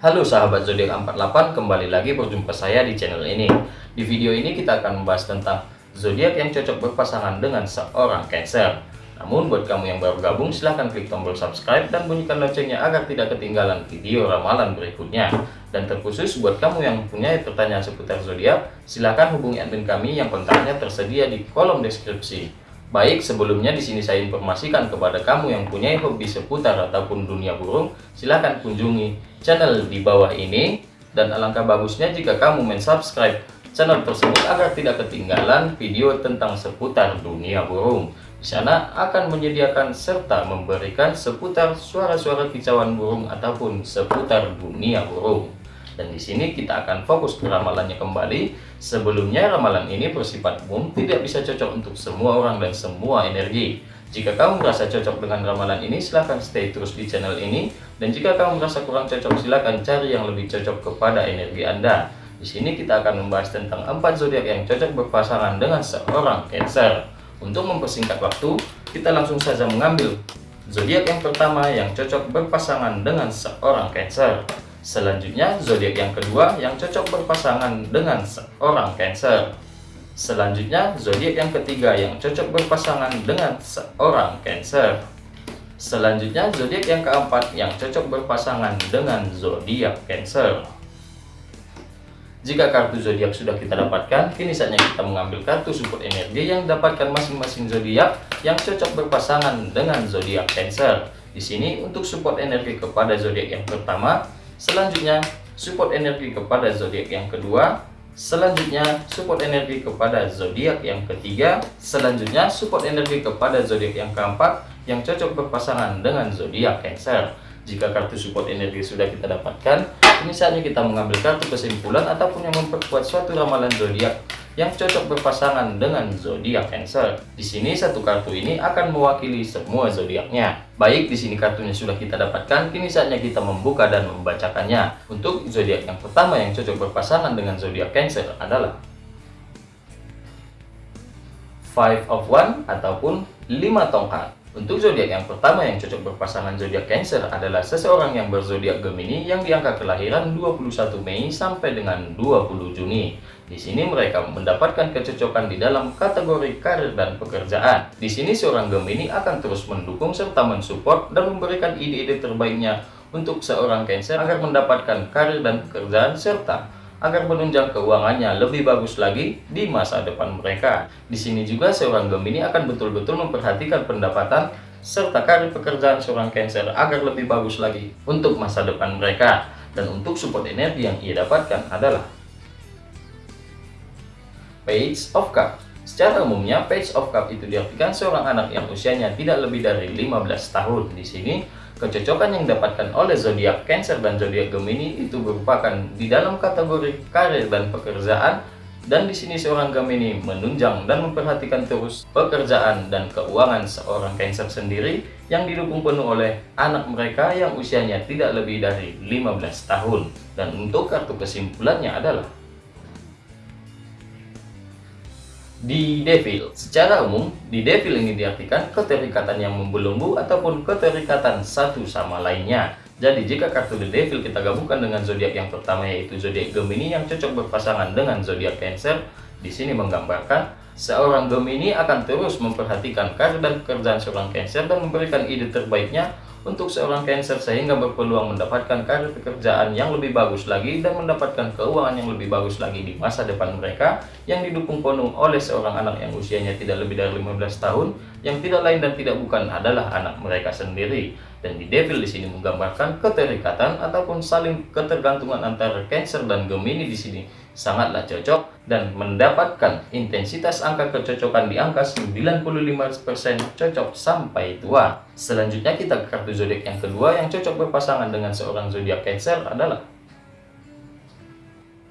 Halo sahabat zodiak 48, kembali lagi berjumpa saya di channel ini. Di video ini kita akan membahas tentang zodiak yang cocok berpasangan dengan seorang Cancer. Namun buat kamu yang baru gabung silahkan klik tombol subscribe dan bunyikan loncengnya agar tidak ketinggalan video ramalan berikutnya. Dan terkhusus buat kamu yang punya pertanyaan seputar zodiak, silahkan hubungi admin kami yang kontaknya tersedia di kolom deskripsi. Baik, sebelumnya di sini saya informasikan kepada kamu yang punya hobi seputar ataupun dunia burung, silahkan kunjungi channel di bawah ini. Dan alangkah bagusnya jika kamu mensubscribe channel tersebut agar tidak ketinggalan video tentang seputar dunia burung. Di sana akan menyediakan serta memberikan seputar suara-suara kicauan burung ataupun seputar dunia burung. Dan di sini kita akan fokus ke ramalannya kembali. Sebelumnya ramalan ini bersifat umum, tidak bisa cocok untuk semua orang dan semua energi. Jika kamu merasa cocok dengan ramalan ini, silahkan stay terus di channel ini. Dan jika kamu merasa kurang cocok, silahkan cari yang lebih cocok kepada energi Anda. Di sini kita akan membahas tentang empat zodiak yang cocok berpasangan dengan seorang Cancer. Untuk mempersingkat waktu, kita langsung saja mengambil zodiak yang pertama yang cocok berpasangan dengan seorang Cancer. Selanjutnya, zodiak yang kedua yang cocok berpasangan dengan seorang Cancer. Selanjutnya, zodiak yang ketiga yang cocok berpasangan dengan seorang Cancer. Selanjutnya, zodiak yang keempat yang cocok berpasangan dengan zodiak Cancer. Jika kartu zodiak sudah kita dapatkan, kini saatnya kita mengambil kartu support energi yang dapatkan masing-masing zodiak yang cocok berpasangan dengan zodiak Cancer. Di sini untuk support energi kepada zodiak yang pertama, Selanjutnya, support energi kepada zodiak yang kedua. Selanjutnya, support energi kepada zodiak yang ketiga. Selanjutnya, support energi kepada zodiak yang keempat yang cocok berpasangan dengan zodiak Cancer. Jika kartu support energi sudah kita dapatkan, ini saatnya kita mengambil kartu kesimpulan ataupun yang memperkuat suatu ramalan zodiak yang cocok berpasangan dengan zodiak Cancer. Di sini satu kartu ini akan mewakili semua zodiaknya. Baik, di sini kartunya sudah kita dapatkan, kini saatnya kita membuka dan membacakannya. Untuk zodiak yang pertama yang cocok berpasangan dengan zodiak Cancer adalah Five of One ataupun lima tongkat. Untuk zodiak yang pertama yang cocok berpasangan zodiak Cancer adalah seseorang yang berzodiak Gemini yang diangka kelahiran 21 Mei sampai dengan 20 Juni. Di sini mereka mendapatkan kecocokan di dalam kategori karir dan pekerjaan. Di sini seorang Gemini akan terus mendukung serta mensupport dan memberikan ide-ide terbaiknya untuk seorang Cancer agar mendapatkan karir dan pekerjaan serta agar menunjang keuangannya lebih bagus lagi di masa depan mereka. Di sini juga seorang Gemini akan betul-betul memperhatikan pendapatan serta karir pekerjaan seorang Cancer agar lebih bagus lagi untuk masa depan mereka. Dan untuk support energi yang ia dapatkan adalah Page of Cup. Secara umumnya, Page of Cup itu diartikan seorang anak yang usianya tidak lebih dari 15 tahun. Di sini, Kecocokan yang didapatkan oleh zodiak Cancer dan zodiak Gemini itu merupakan di dalam kategori karir dan pekerjaan dan di sini seorang Gemini menunjang dan memperhatikan terus pekerjaan dan keuangan seorang Cancer sendiri yang didukung penuh oleh anak mereka yang usianya tidak lebih dari 15 tahun. Dan untuk kartu kesimpulannya adalah Di devil, secara umum, di devil ini diartikan keterikatan yang membelenggu ataupun keterikatan satu sama lainnya. Jadi jika kartu The Devil kita gabungkan dengan zodiak yang pertama yaitu zodiak Gemini yang cocok berpasangan dengan zodiak Cancer, di sini menggambarkan seorang Gemini akan terus memperhatikan karir dan pekerjaan seorang Cancer dan memberikan ide terbaiknya untuk seorang Cancer sehingga berpeluang mendapatkan karir pekerjaan yang lebih bagus lagi dan mendapatkan keuangan yang lebih bagus lagi di masa depan mereka yang didukung penuh oleh seorang anak yang usianya tidak lebih dari 15 tahun yang tidak lain dan tidak bukan adalah anak mereka sendiri. Dan di Devil di sini menggambarkan keterikatan ataupun saling ketergantungan antara Cancer dan Gemini di sini. Sangatlah cocok dan mendapatkan intensitas angka kecocokan di angka 95% cocok sampai tua. Selanjutnya kita ke kartu zodiak yang kedua yang cocok berpasangan dengan seorang zodiak Cancer adalah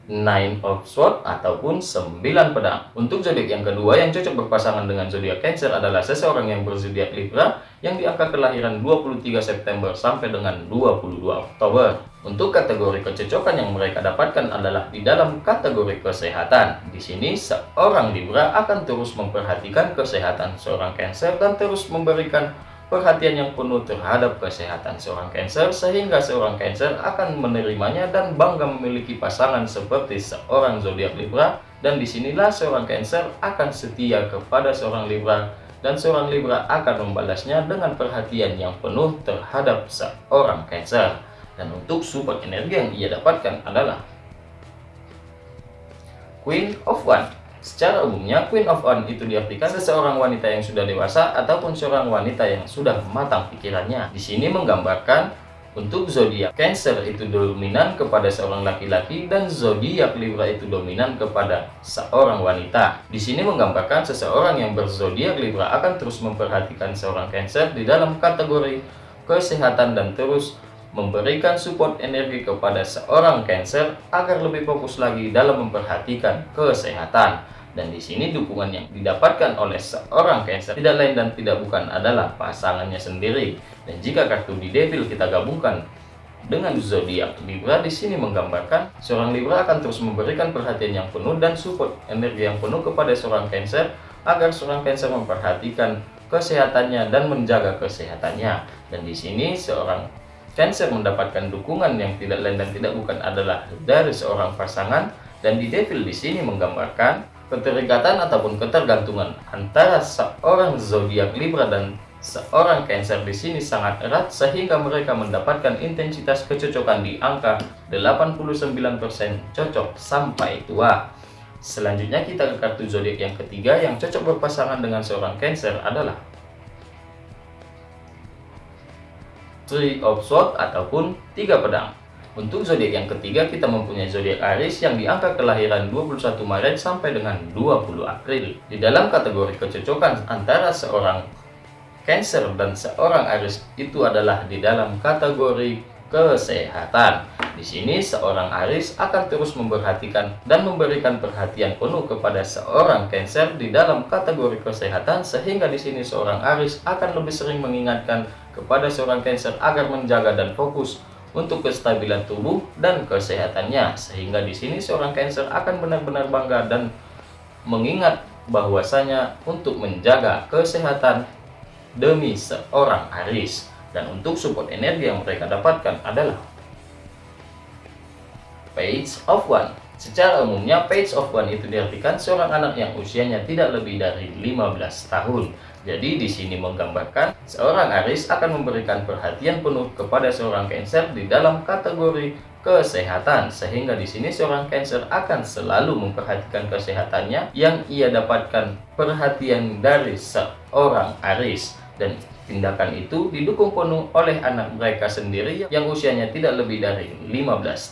Nine of Swords ataupun 9 pedang. Untuk zodiak yang kedua yang cocok berpasangan dengan zodiak Cancer adalah seseorang yang berzodiak Libra yang diangka kelahiran 23 September sampai dengan 22 Oktober. Untuk kategori kecocokan yang mereka dapatkan adalah di dalam kategori kesehatan. Di sini seorang Libra akan terus memperhatikan kesehatan seorang Cancer dan terus memberikan perhatian yang penuh terhadap kesehatan seorang Cancer sehingga seorang Cancer akan menerimanya dan bangga memiliki pasangan seperti seorang zodiak Libra. Dan di sinilah seorang Cancer akan setia kepada seorang Libra. Dan seorang Libra akan membalasnya dengan perhatian yang penuh terhadap seorang Cancer. Dan untuk support energi yang ia dapatkan adalah Queen of One Secara umumnya, Queen of One itu diartikan seseorang wanita yang sudah dewasa ataupun seorang wanita yang sudah matang pikirannya. Di sini menggambarkan untuk zodiak Cancer itu dominan kepada seorang laki-laki dan zodiak Libra itu dominan kepada seorang wanita. Di sini menggambarkan seseorang yang berzodiak Libra akan terus memperhatikan seorang Cancer di dalam kategori kesehatan dan terus memberikan support energi kepada seorang Cancer agar lebih fokus lagi dalam memperhatikan kesehatan. Dan di sini dukungan yang didapatkan oleh seorang Cancer tidak lain dan tidak bukan adalah pasangannya sendiri. Dan jika kartu di Devil kita gabungkan dengan zodiak Libra di sini menggambarkan seorang Libra akan terus memberikan perhatian yang penuh dan support energi yang penuh kepada seorang Cancer agar seorang Cancer memperhatikan kesehatannya dan menjaga kesehatannya. Dan di sini seorang Cancer mendapatkan dukungan yang tidak lain dan tidak bukan adalah dari seorang pasangan dan di Devil di sini menggambarkan keterikatan ataupun ketergantungan antara seorang zodiak Libra dan seorang Cancer di sini sangat erat sehingga mereka mendapatkan intensitas kecocokan di angka 89% cocok sampai tua. Selanjutnya kita ke kartu zodiak yang ketiga yang cocok berpasangan dengan seorang Cancer adalah Three of Swords ataupun tiga pedang. Untuk zodiak yang ketiga kita mempunyai zodiak Aries yang diangka kelahiran 21 Maret sampai dengan 20 April. Di dalam kategori kecocokan antara seorang Cancer dan seorang Aries itu adalah di dalam kategori kesehatan. Di sini seorang Aris akan terus memperhatikan dan memberikan perhatian penuh kepada seorang Cancer di dalam kategori kesehatan sehingga di sini seorang Aris akan lebih sering mengingatkan kepada seorang Cancer agar menjaga dan fokus untuk kestabilan tubuh dan kesehatannya. Sehingga di sini seorang Cancer akan benar-benar bangga dan mengingat bahwasanya untuk menjaga kesehatan demi seorang Aris. Dan untuk support energi yang mereka dapatkan adalah Page of One Secara umumnya, Page of One itu diartikan seorang anak yang usianya tidak lebih dari 15 tahun. Jadi di sini menggambarkan seorang Aris akan memberikan perhatian penuh kepada seorang Cancer di dalam kategori kesehatan sehingga di sini seorang Cancer akan selalu memperhatikan kesehatannya yang ia dapatkan perhatian dari seorang Aris dan Tindakan itu didukung penuh oleh anak mereka sendiri yang usianya tidak lebih dari 15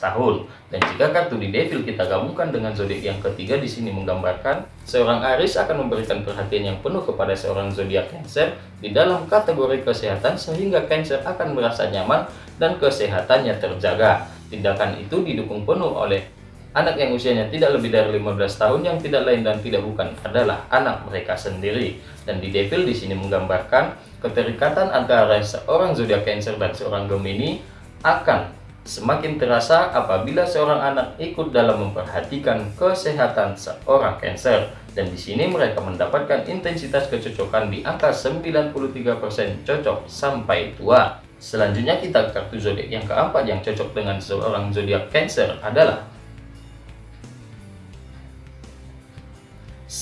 tahun. Dan jika kartu di Devil kita gabungkan dengan zodiak yang ketiga di sini menggambarkan seorang Aris akan memberikan perhatian yang penuh kepada seorang zodiak Cancer di dalam kategori kesehatan sehingga Cancer akan merasa nyaman dan kesehatannya terjaga. Tindakan itu didukung penuh oleh anak yang usianya tidak lebih dari 15 tahun yang tidak lain dan tidak bukan adalah anak mereka sendiri. Dan di Devil di sini menggambarkan Keterikatan antara seorang zodiak Cancer dan seorang Gemini akan semakin terasa apabila seorang anak ikut dalam memperhatikan kesehatan seorang Cancer. Dan di sini mereka mendapatkan intensitas kecocokan di angka 93% cocok sampai tua. Selanjutnya kita kartu zodiak yang keempat yang cocok dengan seorang zodiak Cancer adalah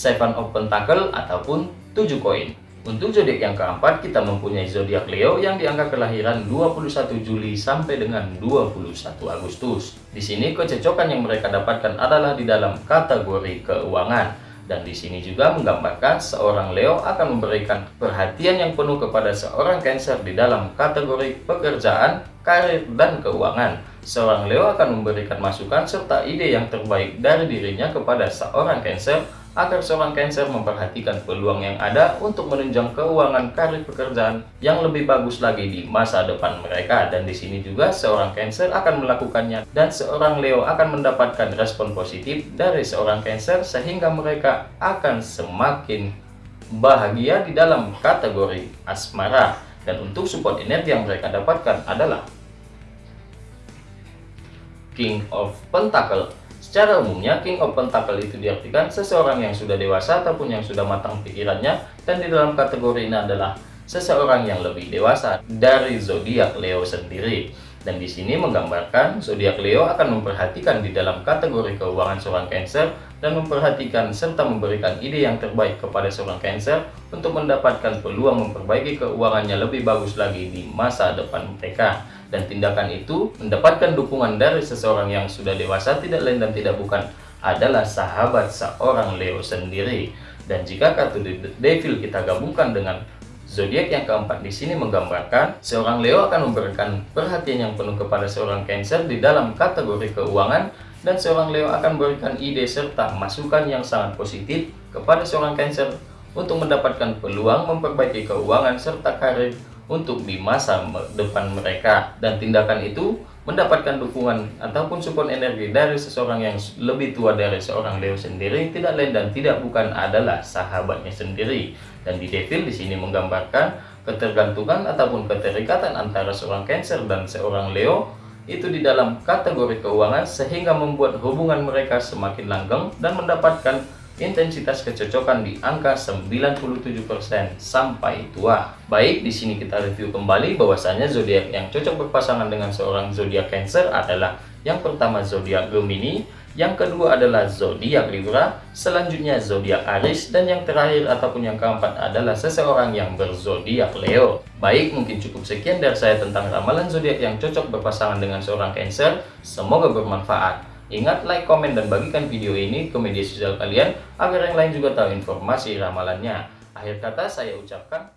Seven of Pentacle ataupun 7 koin. Untuk zodiak yang keempat, kita mempunyai zodiak Leo yang diangka kelahiran 21 Juli sampai dengan 21 Agustus. Di sini kecocokan yang mereka dapatkan adalah di dalam kategori keuangan. Dan di sini juga menggambarkan seorang Leo akan memberikan perhatian yang penuh kepada seorang Cancer di dalam kategori pekerjaan, karir, dan keuangan. Seorang Leo akan memberikan masukan serta ide yang terbaik dari dirinya kepada seorang Cancer agar seorang Cancer memperhatikan peluang yang ada untuk menunjang keuangan karir pekerjaan yang lebih bagus lagi di masa depan mereka. Dan di sini juga seorang Cancer akan melakukannya dan seorang Leo akan mendapatkan respon positif dari seorang Cancer sehingga mereka akan semakin bahagia di dalam kategori asmara. Dan untuk support energi yang mereka dapatkan adalah King of Pentacle Secara umumnya, King of Pentacle itu diartikan seseorang yang sudah dewasa ataupun yang sudah matang pikirannya dan di dalam kategori ini adalah seseorang yang lebih dewasa dari zodiak Leo sendiri. Dan di sini menggambarkan zodiak Leo akan memperhatikan di dalam kategori keuangan seorang Cancer dan memperhatikan serta memberikan ide yang terbaik kepada seorang Cancer untuk mendapatkan peluang memperbaiki keuangannya lebih bagus lagi di masa depan mereka. Dan tindakan itu mendapatkan dukungan dari seseorang yang sudah dewasa tidak lain dan tidak bukan adalah sahabat seorang Leo sendiri. Dan jika kartu Devil kita gabungkan dengan Zodiak yang keempat di sini menggambarkan seorang Leo akan memberikan perhatian yang penuh kepada seorang Cancer di dalam kategori keuangan dan seorang Leo akan memberikan ide serta masukan yang sangat positif kepada seorang Cancer untuk mendapatkan peluang memperbaiki keuangan serta karir untuk di masa depan mereka. Dan tindakan itu mendapatkan dukungan ataupun support energi dari seseorang yang lebih tua dari seorang Leo sendiri tidak lain dan tidak bukan adalah sahabatnya sendiri. Dan di Devil di sini menggambarkan ketergantungan ataupun keterikatan antara seorang Cancer dan seorang Leo itu di dalam kategori keuangan sehingga membuat hubungan mereka semakin langgeng dan mendapatkan intensitas kecocokan di angka 97% sampai tua. Baik, di sini kita review kembali bahwasanya zodiak yang cocok berpasangan dengan seorang zodiak Cancer adalah yang pertama zodiak Gemini, yang kedua adalah zodiak Libra, selanjutnya zodiak Aries dan yang terakhir ataupun yang keempat adalah seseorang yang berzodiak Leo. Baik, mungkin cukup sekian dari saya tentang ramalan zodiak yang cocok berpasangan dengan seorang Cancer. Semoga bermanfaat. Ingat like, komen, dan bagikan video ini ke media sosial kalian agar yang lain juga tahu informasi ramalannya. Akhir kata saya ucapkan